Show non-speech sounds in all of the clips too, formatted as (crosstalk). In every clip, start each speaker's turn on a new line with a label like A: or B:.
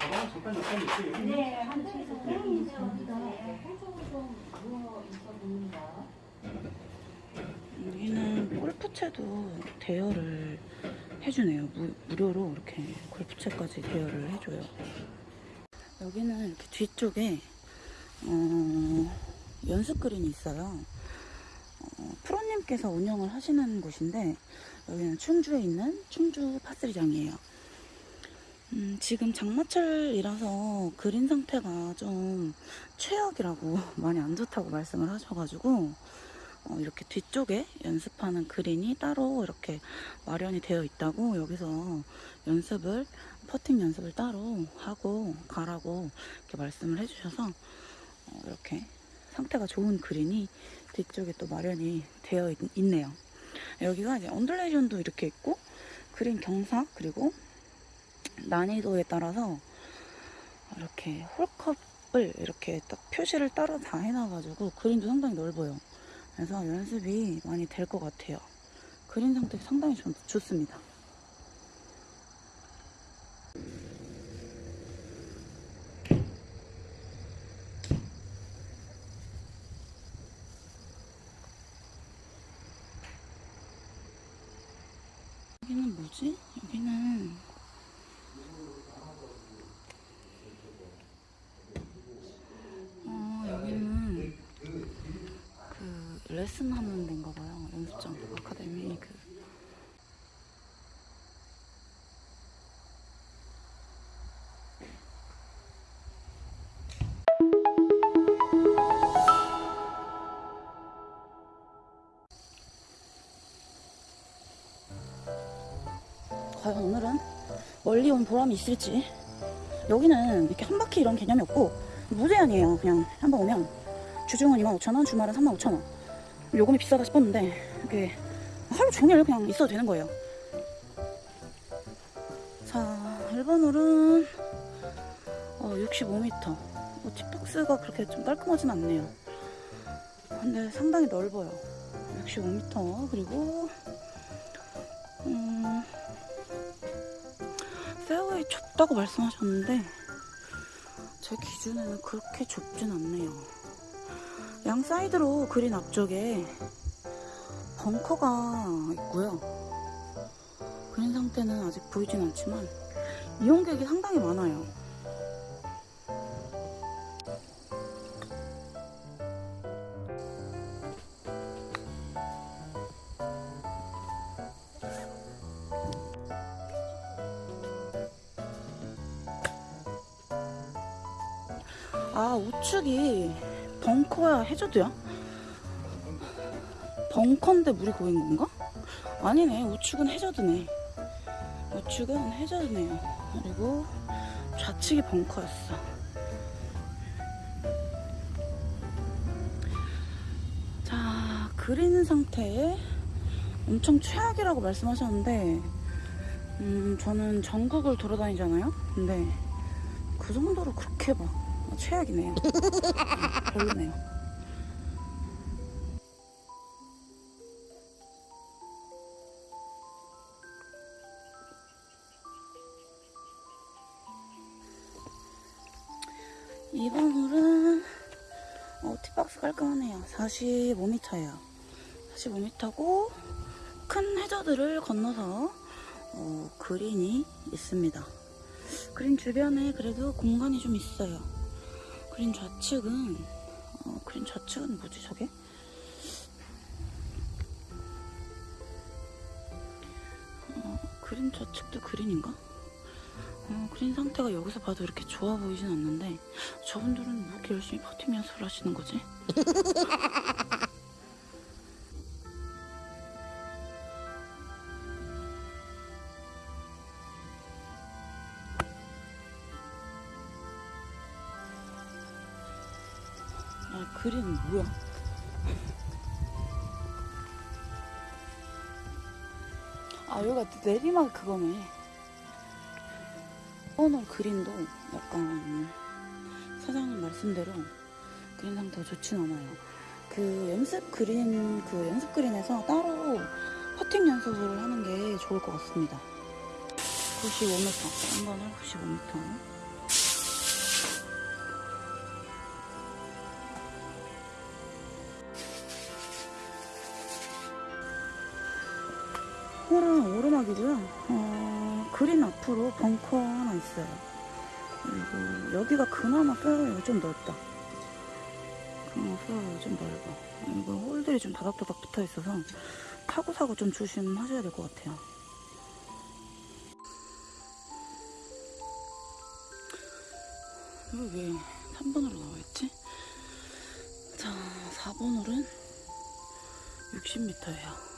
A: 가방 잠깐 잠깐 있어요. 여기.
B: 네, 한 최소 한쪽으로 좀 누워 있어 봅니다.
C: 여기는 골프채도 대여를 해주네요. 무, 무료로 이렇게 골프채까지 대여를 해줘요. 여기는 이렇게 뒤쪽에 어, 연습 그린이 있어요. 어, 프로님께서 운영을 하시는 곳인데 여기는 충주에 있는 충주 파스리장이에요. 음, 지금 장마철이라서 그린 상태가 좀 최악이라고 (laughs) 많이 안 좋다고 말씀을 하셔가지고 어, 이렇게 뒤쪽에 연습하는 그린이 따로 이렇게 마련이 되어 있다고 여기서 연습을 퍼팅 연습을 따로 하고 가라고 이렇게 말씀을 해주셔서 어, 이렇게 상태가 좋은 그린이 뒤쪽에 또 마련이 되어 있, 있네요. 여기가 이제 언더레이션도 이렇게 있고 그린 경사 그리고 난이도에 따라서 이렇게 홀컵을 이렇게 딱 표시를 따로 다 해놔가지고 그린도 상당히 넓어요. 그래서 연습이 많이 될 것 같아요. 그린 상태 상당히 좋, 좋습니다. 여기는 뭐지? 여기는 멀리 온 보람이 있을지. 여기는 이렇게 한 바퀴 이런 개념이 없고 무제한이에요. 그냥 한 번 오면. 주중은 25,000원 주말은 35,000원. 요금이 비싸다 싶었는데 이게 하루 종일 그냥 있어도 되는 거예요. 자 1번 홀은 어, 65m 어, 팁박스가 그렇게 좀 깔끔하진 않네요. 근데 상당히 넓어요. 65m 그리고 좁다고 말씀하셨는데 제 기준에는 그렇게 좁진 않네요. 양 사이드로 그린 앞쪽에 벙커가 있고요. 그린 상태는 아직 보이진 않지만 이용객이 상당히 많아요. 벙커야 해저드야? 벙커인데 물이 고인 건가? 아니네. 우측은 해저드네. 우측은 해저드네요 그리고 좌측이 벙커였어. 자 그린 상태에 엄청 최악이라고 말씀하셨는데 음 저는 전국을 돌아다니잖아요? 근데 그 정도로 그렇게 막 최악이네요. 음, 별로네요. 이번 홀은 어, 티박스 깔끔하네요. 45m예요. 45m고 큰 해저드를 건너서 어, 그린이 있습니다. 그린 주변에 그래도 공간이 좀 있어요. 그린 좌측은 어, 그린 좌측은 뭐지 저게? 어, 그린 좌측도 그린인가? 어, 그린 상태가 여기서 봐도 이렇게 좋아 보이진 않는데 저분들은 뭐 이렇게 열심히 연습을 하시는 거지? (laughs) 아, 그린 뭐야? 아, 여기가 내리막 그거네. 오늘 그린도 약간 사장님 말씀대로 그린 상태가 좋진 않아요. 그 연습 그린, 그 연습 그린에서 따로 퍼팅 연습을 하는 게 좋을 것 같습니다. 95m. 한 번 에 95m. 홀은 오르막이고요. 어, 그린 앞으로 벙커 하나 있어요. 그리고 여기가 그나마 페어웨이가 좀 넓다. 그나마 페어웨이가 좀 넓어. 이거 홀들이 좀 다닥다닥 붙어 있어서 타고 사고 좀 조심하셔야 될 것 같아요. 이거 왜 3번으로 나와있지? 자, 4번 홀은 60m예요.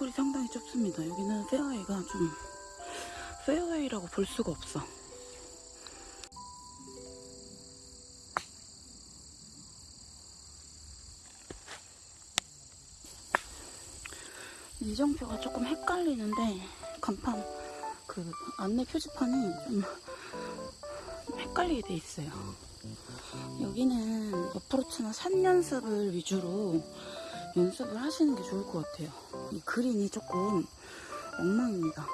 C: 홀이 상당히 좁습니다. 여기는 페어웨이가 좀 페어웨이라고 볼 수가 없어. 이정표가 조금 헷갈리는데 간판 그 안내 표지판이 좀 헷갈리게 돼 있어요. 여기는 어프로치나 산 연습을 위주로 연습을 하시는 게 좋을 것 같아요. 이 그린이 조금 엉망입니다.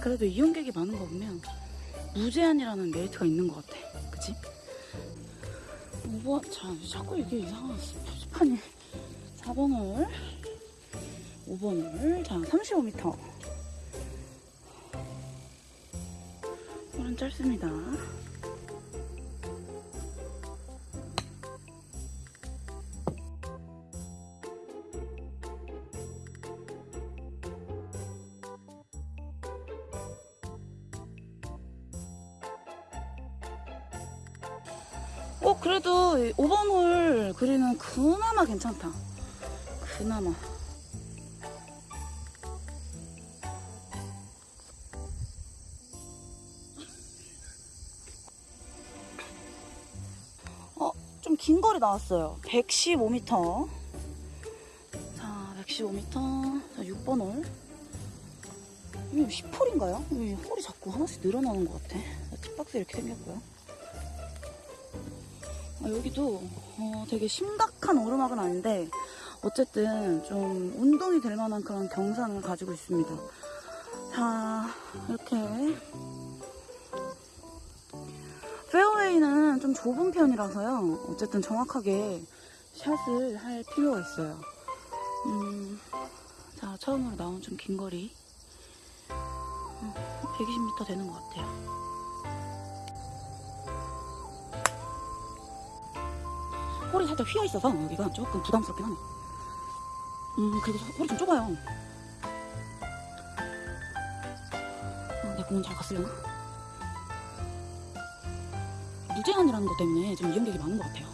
C: 그래도 이용객이 많은 거 보면 무제한이라는 메리트가 있는 것 같아. 그치? 5번, 자, 자꾸 이게 이상한 표지판이 4번을 5번을 자 35m 홀은 짧습니다 그나마 괜찮다 그나마 어, 좀 긴 거리 나왔어요. 115m. 자, 115m. 자, 6번 홀. 이거 10홀인가요? 왜 홀이 자꾸 하나씩 늘어나는 것 같아. 자, tip박스 이렇게 생겼고요. 아, 여기도 어, 되게 심각한 오르막은 아닌데 어쨌든 좀 운동이 될 만한 그런 경사를 가지고 있습니다. 자, 이렇게 페어웨이는 좀 좁은 편이라서요. 어쨌든 정확하게 샷을 할 필요가 있어요. 음, 자, 처음으로 나온 좀 긴 거리. 음, 120m 되는 것 같아요. 홀이 살짝 휘어 있어서 여기가 조금 부담스럽긴 하네. 음, 그리고 홀이 좀 좁아요. 어, 내 공은 잘 갔으려나? 무제한이라는 것 때문에 지금 이용객이 많은 것 같아요.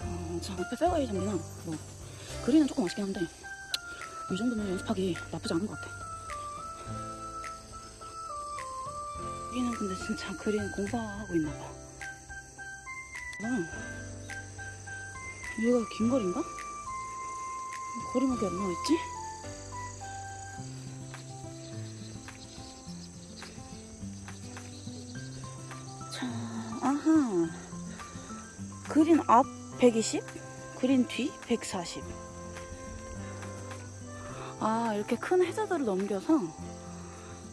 C: 어, 자, 앞에 페어웨이 장비는 뭐 그린은 조금 아쉽긴 한데 이 정도면 연습하기 나쁘지 않은 것 같아. 근데 진짜 그린 공사하고 있나 봐. 아, 여기가 긴 거리인가? 거리막이 안 나와있지? 자, 아하. 그린 앞 120, 그린 뒤 140. 아, 이렇게 큰 해저드를 넘겨서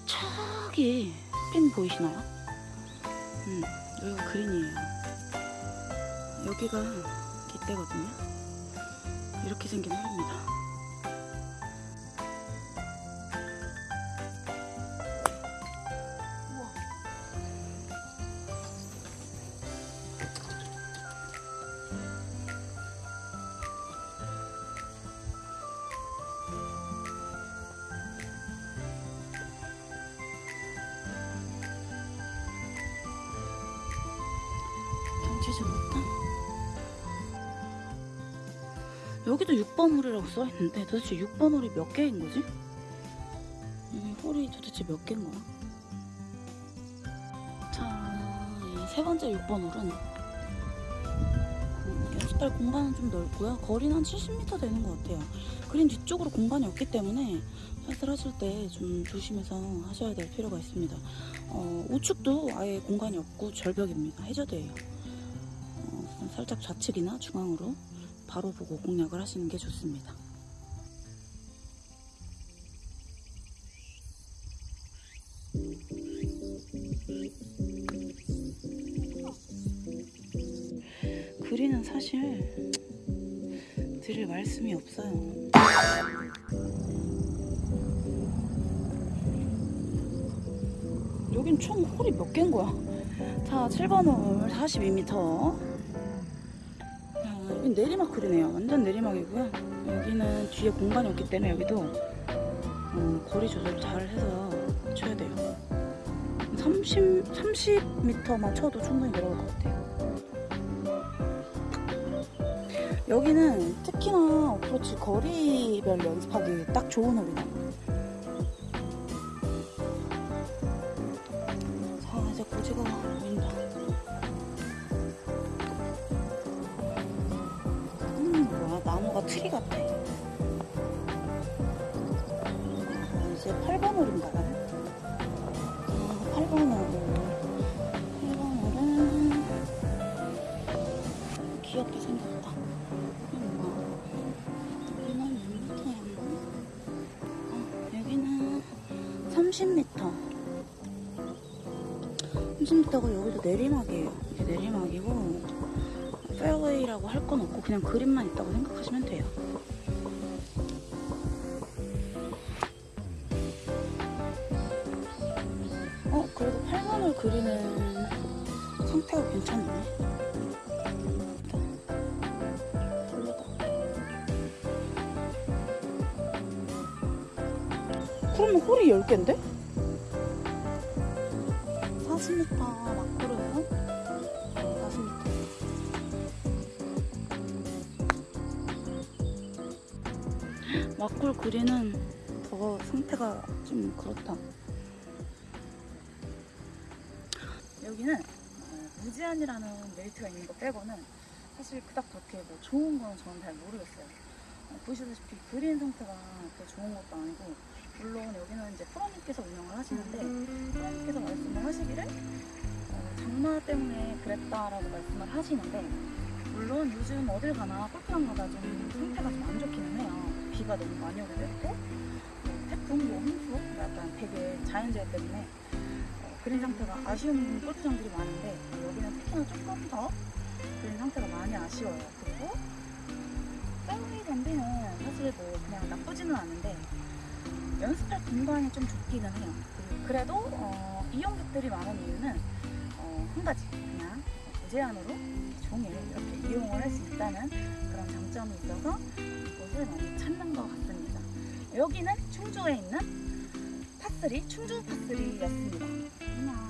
C: 저기 핀 보이시나요? 음, 여기가 그린이에요. 여기가 깃대거든요. 이렇게 생긴 홀입니다. 여기도 6번 홀이라고 써있는데 도대체 6번 홀이 몇 개인 거지? 이 홀이 도대체 몇 개인 거야? 자, 이 세 번째 6번 홀은 음, 연습할 공간은 좀 넓고요. 거리는 한 70m 되는 것 같아요. 그린 뒤쪽으로 공간이 없기 때문에 샷을 하실 때 좀 조심해서 하셔야 될 필요가 있습니다. 어, 우측도 아예 공간이 없고 절벽입니다. 해저드예요. 어, 살짝 좌측이나 중앙으로 바로 보고 공략을 하시는 게 좋습니다. 그리는 사실 드릴 말씀이 없어요. 여긴 총 홀이 몇 개인 거야? 자, 7번 홀 42m 자, 여긴 내리막홀이네요. 완전 내리막이고요. 여기는 뒤에 공간이 없기 때문에 여기도 어, 거리 조절 잘 해서 쳐야 돼요. 30, 30m만 쳐도 충분히 내려올 것 같아요. 여기는 특히나 어프로치 거리별 연습하기 딱 좋은 홀이다. 자, 귀엽게 생겼다. 여기는 몇 미터야? 어, 여기는 30m. 30m가 여기도 내리막이에요. 이게 내리막이고 페어웨이라고 할 건 없고 그냥 그림만 있다고 생각하시면 돼요. 어, 그래도 8번을 그리는 상태가 괜찮네. 그러면 홀이 10개인데? 40m 마크로요? 40m. 막골 그리는 더 상태가 좀 그렇다. 여기는 어, 무제한이라는 메리트가 있는 거 빼고는 사실 그닥 그렇게 뭐 좋은 건 저는 잘 모르겠어요. 어, 보시다시피 그린 상태가 그렇게 좋은 것도 아니고 물론 여기는 이제 프로님께서 운영을 하시는데 프로님께서 말씀을 하시기를 어, 장마 때문에 그랬다라고 말씀을 하시는데 물론 요즘 어딜 가나 골프장마다 좀 상태가 좀 안 좋기는 해요. 비가 너무 많이 오게 됐고 뭐 태풍, 뭐 홍수, 뭐 약간 되게 자연재해 때문에 어, 그린 상태가 아쉬운 골프장들이 많은데 여기는 특히나 조금 더 그린 상태가 많이 아쉬워요. 그리고 페어웨이 밴드는 사실 뭐 그냥 나쁘지는 않은데 연습할 공간이 좀 좁기는 해요. 그- 그래도 어, 이용객들이 많은 이유는 어, 한 가지 그냥 무제한으로 종일 이렇게 이용을 할 수 있다는 그런 장점이 있어서 이곳을 많이 찾는 것 같습니다. 여기는 충주에 있는 파3 충주 파3였습니다. 안녕.